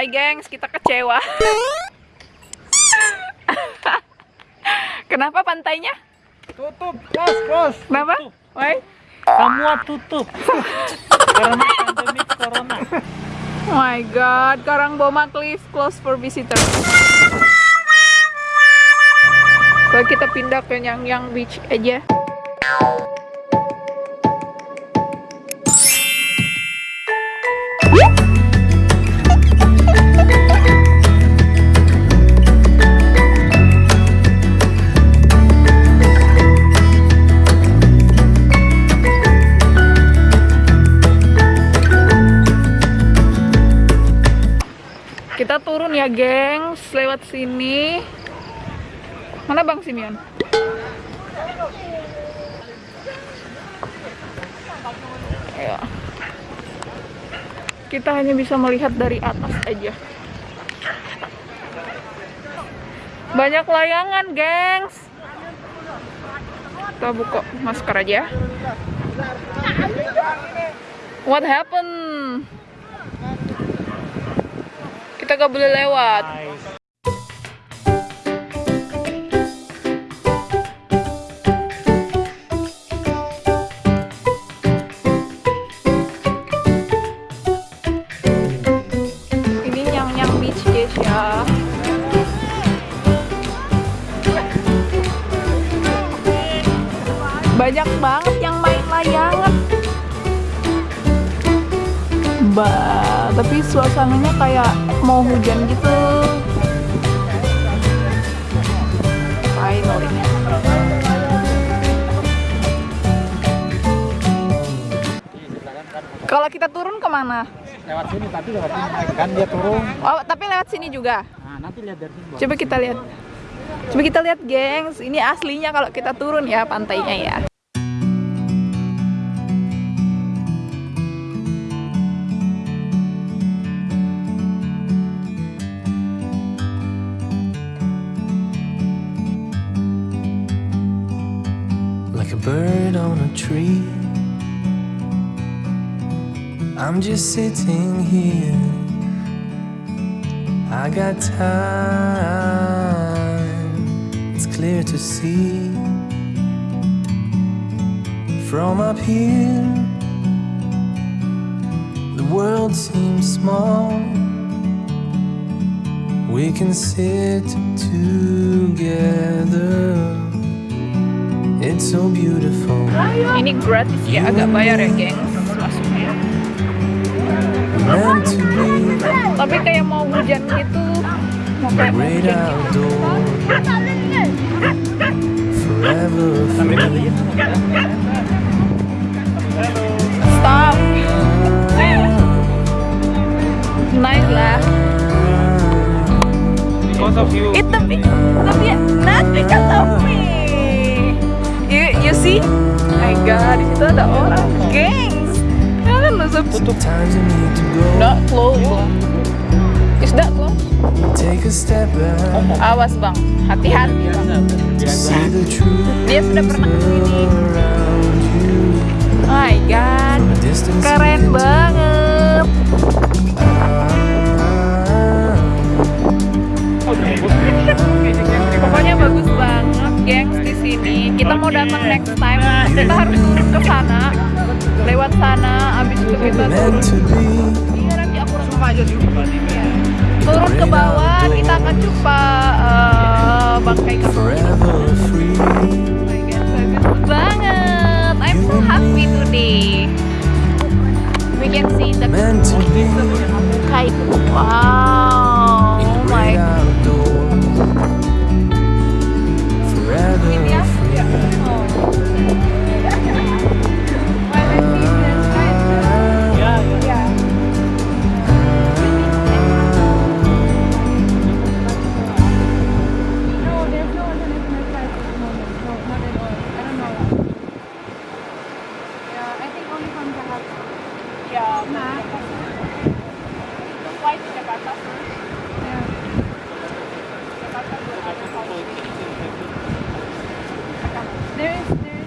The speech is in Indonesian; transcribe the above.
Hai gengs, kita kecewa. Kenapa pantainya? Tutup, close, close. Kenapa? Why? Semua tutup. Karena pandemi corona. Oh my god, Karangboma Cliff closed for visitors. So kita pindah ke Yang Yang Beach aja. Turun ya, gengs, lewat sini. Mana Bang Simeon? Ayo. Kita hanya bisa melihat dari atas aja. Banyak layangan, gengs. Kita buka masker aja. What happened? Kita gak boleh lewat. Guys ya. Banyak banget yang main layangan. Ba, tapi suasananya kayak mau hujan gitu. Finally. Kalau kita turun ke mana? Lewat sini tapi lewat sini kan dia turun. Oh, tapi lewat sini juga. Nah, nanti lihat dari sini. Coba kita lihat. Coba kita lihat, gengs. Ini aslinya kalau kita turun ya pantainya ya. Bird on a tree. I'm just sitting here. I got time, it's clear to see. From up here, the world seems small. We can sit together. It's so beautiful. Ini gratis ya, agak bayar ya. Masuknya. Be Tapi kayak mau hujan gitu. Mau kayak mau hujan gitu. Stop. Naik lah. Because of you. Eh tapi tapi not because of me. You see? My God, di situ ada orang, gengs. Kalian to go. Not close. Is that close? Take a step back. Awas bang, hati-hati bang. Dia sudah pernah ke sini. you. My God, keren banget. Kita harus turun ke sana, lewat sana. Abis itu kita turun. Iya, nanti aku langsung aja di Iya. Turun ke bawah, kita akan jumpa eh, bangkai kapal. God, bagus banget. I'm so happy today. We can see the kite. Wow. Oh my free. There is